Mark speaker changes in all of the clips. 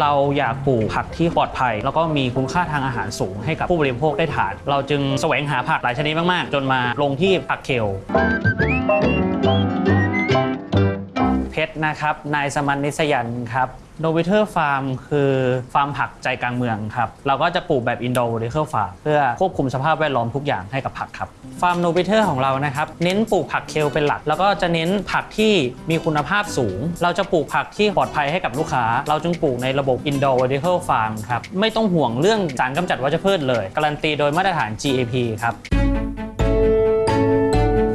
Speaker 1: เราอยากปลูกผักที่ปลอดภัย แล้วก็มีคุณค่าทางอาหารสูงให้กับผู้บริโภคได้ทาน เราจึงแสวงหาผักหลายชนิดมาก ๆ จนมาลงที่ผักเคล ชรนะครับ นายสมันนิสยันครับโนวิเทอร์ฟาร์มคือฟาร์มผักใจกลางเมืองครับ เราก็จะปลูกแบบอินโด v ิเ r อร์ฟาร์มเพื่อควบคุมสภาพแวดล้อมทุกอย่างให้กับผักครับ ฟาร์มโนวิเทอร์ของเรานะครับ เน้นปลูกผักเคลเป็นหลัก แล้วก็จะเน้นผักที่มีคุณภาพสูง เราจะปลูกผักที่ปลอดภัยให้กับลูกค้า เราจึงปลูกในระบบอินโด v ิเ r อร์ฟาร์มครับ ไม่ต้องห่วงเรื่องสารกำจัดวัชพืชเลย การันตีโดยมาตรฐาน GAP ครับ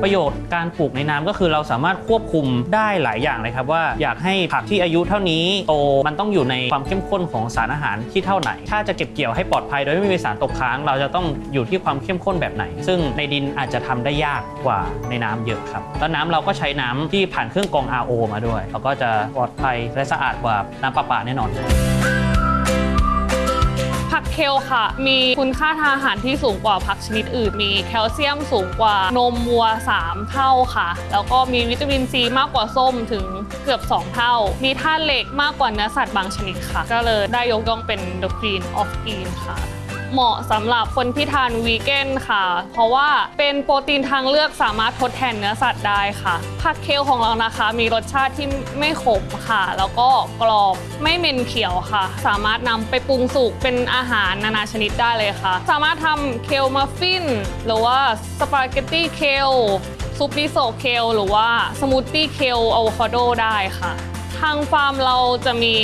Speaker 1: ประโยชน์การปลูกในน้ำก็คือเราสามารถควบคุมได้หลายอย่างเลยครับว่าอยากให้ผักที่อายุเท่านี้โตมันต้องอยู่ในความเข้มข้นของสารอาหารที่เท่าไหน ถ้าจะเก็บเกี่ยวให้ปลอดภัยโดยไม่มีสารตกค้าง เราจะต้องอยู่ที่ความเข้มข้นแบบไหน ซึ่งในดินอาจจะทำได้ยากกว่าในน้ำเยอะครับแล้วน้ำเราก็ใช้น้ำที่ผ่านเครื่องกรอง RO มาด้วย เราก็จะปลอดภัยและสะอาดกว่าน้ำประปาแน่นอน
Speaker 2: ผัก เคลค่ะ มีคุณค่าทางอาหารที่สูงกว่าผักชนิดอื่น มีแคลเซียมสูงกว่านมวัว 3 เท่าค่ะ แล้วก็มีวิตามินซีมากกว่าส้มถึงเกือบ 2 เท่า มีธาตุเหล็กมากกว่าเนื้อสัตว์บางชนิดค่ะ ก็เลยได้ยกย่องเป็น The Queen of Green ค่ะ เหมาะสำหรับคนที่ทานวีแกนค่ะ เพราะว่าเป็นโปรตีนทางเลือกสามารถทดแทนเนื้อสัตว์ได้ค่ะ ผักเคลของเรานะคะ มีรสชาติที่ไม่ขมค่ะ แล้วก็กรอบไม่เหม็นเขียวค่ะ สามารถนำไปปรุงสุกเป็นอาหารนานาชนิดได้เลยค่ะ สามารถทำเคลมัฟฟิน หรือว่าสปาเกตตี้เคลซุปมิโซเคลหรือว่าสมูทตี้เคลอะโวคาโดได้ค่ะ ทางฟาร์มเราจะมี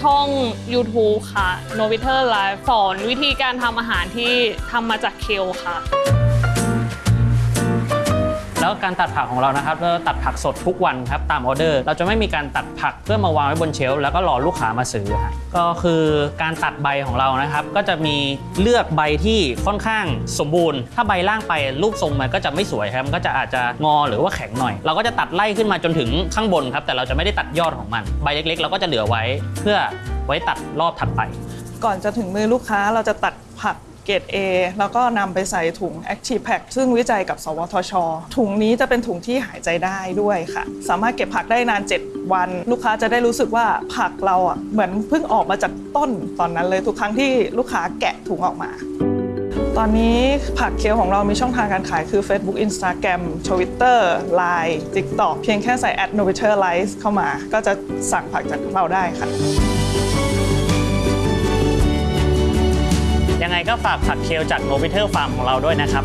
Speaker 2: ช่อง YouTube ค่ะ n o v i t e r Life สอนวิธีการทำอาหารที่ทำมาจากเคลค่ะ
Speaker 1: แล้วการตัดผักของเรานะครับเราตัดผักสดทุกวันครับตามออเดอร์ เราจะไม่มีการตัดผักเพื่อมาวางไว้บนเชลฟ์แล้วก็รอลูกค้ามาซื้อฮะก็คือการตัดใบของเรานะครับ ก็จะมีเลือกใบที่ค่อนข้างสมบูรณ์ ถ้าใบล่างไปรูปทรงมันก็จะไม่สวยครับมันก็จะอาจจะงอหรือว่าแข็งหน่อย เราก็จะตัดไล่ขึ้นมาจนถึงข้างบนครับแต่เราจะไม่ได้ตัดยอดของมัน ใบเล็กๆ เราก็จะเหลือไว้เพื่อไว้ตัดรอบถัดไป
Speaker 3: ก่อนจะถึงมือลูกค้าเราจะตัดผัก เกรด A แล้วก็นำไปใส่ถุง Active Pack ซึ่งวิจัยกับ สวทช ถุงนี้จะเป็นถุงที่หายใจได้ด้วยค่ะ สามารถเก็บผักได้นาน 7 วัน ลูกค้าจะได้รู้สึกว่าผักเราอะเหมือนเพิ่งออกมาจากต้นตอนนั้นเลยทุกครั้งที่ลูกค้าแกะถุงออกมาตอนนี้ผักเคียวของเรามีช่องทางการขายคือ Facebook Instagram Twitter Line TikTok เพียงแค่ใส่ a d n o v a t o r l i f e เข้ามา ก็จะสั่งผักจากเราได้ค่ะ
Speaker 1: ก็ฝากผักเคลจากโนบิเทอร์ฟาร์มของเราด้วยนะครับ